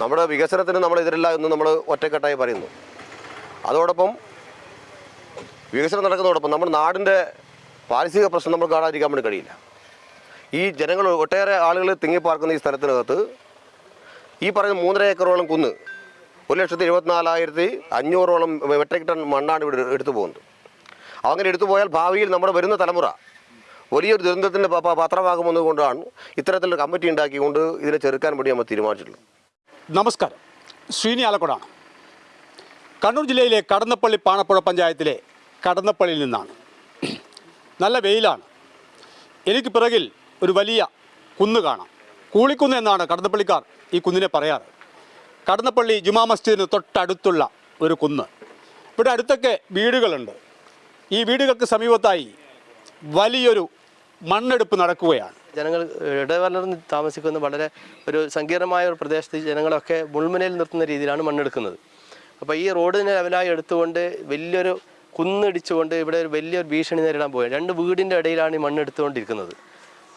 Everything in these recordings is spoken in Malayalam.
നമ്മുടെ വികസനത്തിന് നമ്മൾ എതിരല്ല എന്ന് നമ്മൾ ഒറ്റക്കെട്ടായി പറയുന്നു. അതോടൊപ്പം വികസനം നടക്കുന്നതോടൊപ്പം നമ്മുടെ നാടിന്റെ പാരിസ്ഥിതിക പ്രശ്നം നമ്മൾ കാണാതിരിക്കാൻ വേണ്ടി കഴിയില്ല. ഈ ജനങ്ങൾ ഒട്ടേറെ ആളുകൾ തിങ്ങിപ്പാർക്കുന്ന ഈ സ്ഥലത്തിനകത്ത് ഈ പറയുന്ന മൂന്നര ഏക്കറോളം കുന്ന് ഒരു ലക്ഷത്തി എഴുപത്തിനാലായിരത്തി അഞ്ഞൂറോളം മെട്രിക് ടൺ മണ്ണാണ് ഇവിടെ എടുത്തു പോകുന്നത്. അങ്ങനെ എടുത്തു പോയാൽ ഭാവിയിൽ നമ്മുടെ വരുന്ന തലമുറ വലിയൊരു ദുരന്തത്തിന്റെ പത്രമാകുമെന്നുകൊണ്ടാണ് ഇത്തരത്തിലൊരു കമ്മിറ്റി ഉണ്ടാക്കിക്കൊണ്ട് ഇതിനെ ചെറുക്കാൻ വേണ്ടി നമ്മൾ തീരുമാനിച്ചിട്ടുള്ളത്. നമസ്കാരം. ശ്രീനി ആലക്കോടാണ്. കണ്ണൂർ ജില്ലയിലെ കടന്നപ്പള്ളി പാണപ്പുഴ പഞ്ചായത്തിലെ കടന്നപ്പള്ളിയിൽ നിന്നാണ്. നല്ല വെയിലാണ്. എനിക്ക് പിറകിൽ ഒരു വലിയ കുന്ന് കാണാം. കൂളിക്കുന്ന് എന്നാണ് കടന്നപ്പള്ളിക്കാർ ഈ കുന്നിനെ പറയാറ്. കടന്നപ്പള്ളി ജുമാ മസ്ജിദിന് തൊട്ടടുത്തുള്ള ഒരു കുന്ന്. ഇവിടെ അടുത്തൊക്കെ വീടുകളുണ്ട്. ഈ വീടുകൾക്ക് സമീപത്തായി വലിയൊരു മണ്ണെടുപ്പ് നടക്കുകയാണ്. ജനങ്ങൾ ഇടവലർന്ന് താമസിക്കുന്ന വളരെ ഒരു സങ്കീർണമായ ഒരു പ്രദേശത്ത് ജനങ്ങളൊക്കെ മുൾമുനയിൽ നിർത്തുന്ന രീതിയിലാണ് മണ്ണെടുക്കുന്നത്. അപ്പോൾ ഈ റോഡിനെ ലെവലായി എടുത്തുകൊണ്ട് വലിയൊരു കുന്നിടിച്ചുകൊണ്ട് ഇവിടെ ഒരു വലിയൊരു ഭീഷണി നേരിടാൻ പോവുകയാണ്. രണ്ട് വീടിന്റെ ഇടയിലാണ് ഈ മണ്ണെടുത്തുകൊണ്ടിരിക്കുന്നത്.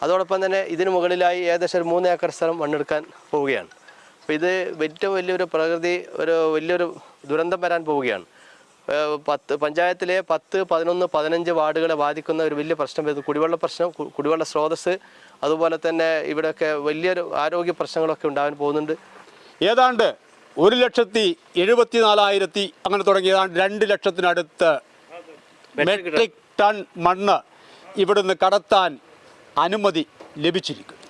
അതോടൊപ്പം തന്നെ ഇതിന് മുകളിലായി ഏകദേശം ഒരു മൂന്ന് ഏക്കർ സ്ഥലം മണ്ണെടുക്കാൻ പോവുകയാണ്. അപ്പോൾ ഇത് ഏറ്റവും വലിയൊരു പ്രകൃതി ഒരു വലിയൊരു ദുരന്തം വരാൻ പോവുകയാണ്. പത്ത് പഞ്ചായത്തിലെ പത്ത് പതിനൊന്ന് പതിനഞ്ച് വാർഡുകളെ ബാധിക്കുന്ന ഒരു വലിയ പ്രശ്നം വരുന്നത് കുടിവെള്ള പ്രശ്നം കുടിവെള്ള സ്രോതസ് അതുപോലെ തന്നെ ഇവിടെയൊക്കെ വലിയൊരു ആരോഗ്യ പ്രശ്നങ്ങളൊക്കെ ഉണ്ടാകാൻ പോകുന്നുണ്ട്. ഏതാണ്ട് ഒരു ലക്ഷത്തി എഴുപത്തി നാലായിരത്തി അങ്ങനെ തുടങ്ങി രണ്ട് ലക്ഷത്തിനടുത്ത് മെട്രിക് ടൺ മണ്ണ് ഇവിടുന്ന് കടത്താൻ അനുമതി ലഭിച്ചിരിക്കുന്നു.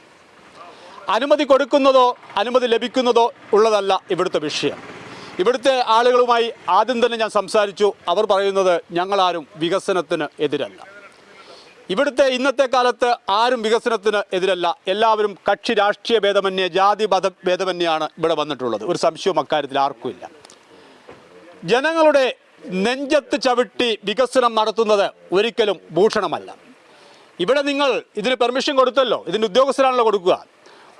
അനുമതി കൊടുക്കുന്നതോ അനുമതി ലഭിക്കുന്നതോ ഉള്ളതല്ല ഇവിടുത്തെ വിഷയം. ഇവിടുത്തെ ആളുകളുമായി ആദ്യം തന്നെ ഞാൻ സംസാരിച്ചു. അവർ പറയുന്നത് ഞങ്ങളാരും വികസനത്തിന് എതിരല്ല. ഇവിടുത്തെ ഇന്നത്തെ കാലത്ത് ആരും വികസനത്തിന് എതിരല്ല. എല്ലാവരും കക്ഷി രാഷ്ട്രീയ ഭേദമന്യേ ജാതി മത ഭേദമന്യാണ് ഇവിടെ വന്നിട്ടുള്ളത്. ഒരു സംശയവും അക്കാര്യത്തിൽ ആർക്കുമില്ല. ജനങ്ങളുടെ നെഞ്ചത്ത് ചവിട്ടി വികസനം നടത്തുന്നത് ഒരിക്കലും ഭൂഷണമല്ല. ഇവിടെ നിങ്ങൾ ഇതിന് പെർമിഷൻ കൊടുത്തല്ലോ. ഇതിന് ഉദ്യോഗസ്ഥരാണല്ലോ കൊടുക്കുക.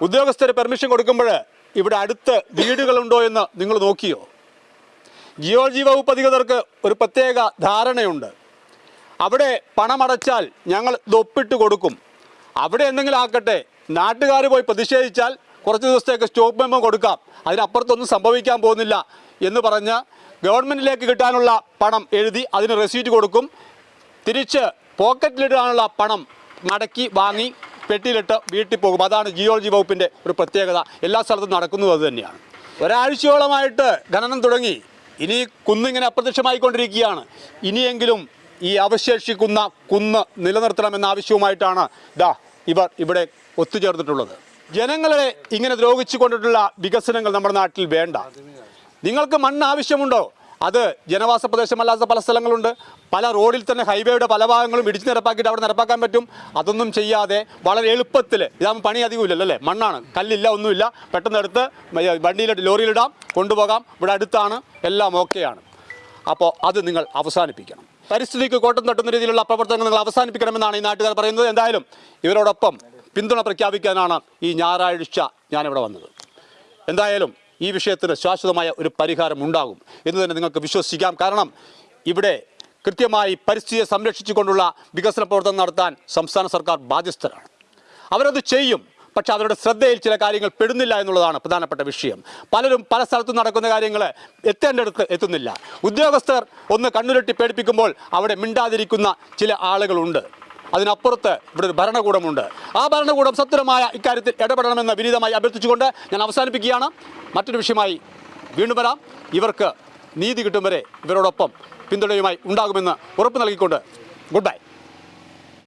ഉദ്യോഗസ്ഥർ പെർമിഷൻ കൊടുക്കുമ്പോൾ ഇവിടെ അടുത്ത് വീടുകളുണ്ടോ എന്ന് നിങ്ങൾ നോക്കിയോ? ജിയോളജി വകുപ്പ് അധികൃതർക്ക് ഒരു പ്രത്യേക ധാരണയുണ്ട്. അവിടെ പണമടച്ചാൽ ഞങ്ങൾ ഇതൊപ്പിട്ട് കൊടുക്കും. അവിടെ എന്തെങ്കിലും ആക്കട്ടെ നാട്ടുകാർ പോയി പ്രതിഷേധിച്ചാൽ കുറച്ച് ദിവസത്തേക്ക് സ്റ്റോപ്പ് മെമ്മോ കൊടുക്കാം. അതിനപ്പുറത്തൊന്നും സംഭവിക്കാൻ പോകുന്നില്ല എന്ന് പറഞ്ഞ് ഗവൺമെന്റിലേക്ക് കിട്ടാനുള്ള പണം എഴുതി അതിന് റെസീറ്റ് കൊടുക്കും. തിരിച്ച് പോക്കറ്റിലിടാനുള്ള പണം മടക്കി വാങ്ങി പെട്ടിയിലിട്ട് വീട്ടിൽ പോകും. അതാണ് ജിയോളജി വകുപ്പിന്റെ ഒരു പ്രത്യേകത. എല്ലാ സ്ഥലത്തും നടക്കുന്നത് അത് തന്നെയാണ്. ഒരാഴ്ചയോളമായിട്ട് ഖനനം തുടങ്ങി. ഇനി കുന്നിങ്ങനെ അപ്രത്യക്ഷമായിക്കൊണ്ടിരിക്കുകയാണ്. ഇനിയെങ്കിലും ഈ അവശേഷിക്കുന്ന കുന്ന് നിലനിർത്തണമെന്ന ആവശ്യവുമായിട്ടാണ് ദാ ഇവർ ഇവിടെ ഒത്തുചേർന്നിട്ടുള്ളത്. ജനങ്ങളെ ഇങ്ങനെ ദ്രോഹിച്ചു കൊണ്ടിട്ടുള്ള വികസനങ്ങൾ നമ്മുടെ നാട്ടിൽ വേണ്ട. നിങ്ങൾക്ക് മണ്ണ് ആവശ്യമുണ്ടോ? അത് ജനവാസ പ്രദേശമല്ലാത്ത പല സ്ഥലങ്ങളുണ്ട്. പല റോഡിൽ തന്നെ ഹൈവേയുടെ പല ഭാഗങ്ങളും ഇടിച്ചു നിരപ്പാക്കിയിട്ട് അവിടെ നിരപ്പാക്കാൻ പറ്റും. അതൊന്നും ചെയ്യാതെ വളരെ എളുപ്പത്തിൽ ഇതാകുമ്പോൾ പണി അധികമില്ലല്ലോ അല്ലേ? മണ്ണാണ്. കല്ലില്ല ഒന്നുമില്ല. പെട്ടെന്ന് എടുത്ത് വണ്ടിയിലിട്ട് ലോറിയിലിടാം കൊണ്ടുപോകാം. ഇവിടെ അടുത്താണ്. എല്ലാം ഓക്കെയാണ്. അപ്പോൾ അത് നിങ്ങൾ അവസാനിപ്പിക്കണം. പരിസ്ഥിതിക്ക് കോട്ടം തട്ടുന്ന രീതിയിലുള്ള പ്രവർത്തനങ്ങൾ നിങ്ങൾ അവസാനിപ്പിക്കണമെന്നാണ് ഈ നാട്ടുകാർ പറയുന്നത്. എന്തായാലും ഇവരോടൊപ്പം പിന്തുണ പ്രഖ്യാപിക്കാനാണ് ഈ ഞായറാഴ്ച ഞാനിവിടെ വന്നത്. എന്തായാലും ഈ വിഷയത്തിന് ശാശ്വതമായ ഒരു പരിഹാരം ഉണ്ടാകും എന്ന് തന്നെ നിങ്ങൾക്ക് വിശ്വസിക്കാം. കാരണം ഇവിടെ കൃത്യമായി പരിസ്ഥിതിയെ സംരക്ഷിച്ചുകൊണ്ടുള്ള വികസന പ്രവർത്തനം നടത്താൻ സംസ്ഥാന സർക്കാർ ബാധ്യസ്ഥരാണ്. അവരത് ചെയ്യും പക്ഷേ അവരുടെ ശ്രദ്ധയിൽ ചില കാര്യങ്ങൾ പെടുന്നില്ല എന്നുള്ളതാണ് പ്രധാനപ്പെട്ട വിഷയം. പലരും പല സ്ഥലത്തും നടക്കുന്ന കാര്യങ്ങൾ എത്തേണ്ടടുത്ത് എത്തുന്നില്ല. ഉദ്യോഗസ്ഥർ ഒന്ന് കണ്ണുരട്ടി പേടിപ്പിക്കുമ്പോൾ അവിടെ മിണ്ടാതിരിക്കുന്ന ചില ആളുകളുണ്ട്. അതിനപ്പുറത്ത് ഇവിടെ ഒരു ഭരണകൂടമുണ്ട്. ആ ഭരണകൂടം സത്വരമായ ഇക്കാര്യത്തിൽ ഇടപെടണമെന്ന് വിനീതമായി അഭ്യർത്ഥിച്ചുകൊണ്ട് ഞാൻ അവസാനിപ്പിക്കുകയാണ്. മറ്റൊരു വിഷയമായി വീണ്ടും വരാം. ഇവർക്ക് നീതി കിട്ടും വരെ ഇവരോടൊപ്പം പിന്തുണയുമായി ഉണ്ടാകുമെന്ന് ഉറപ്പ് നൽകിക്കൊണ്ട് ഗുഡ് ബൈ.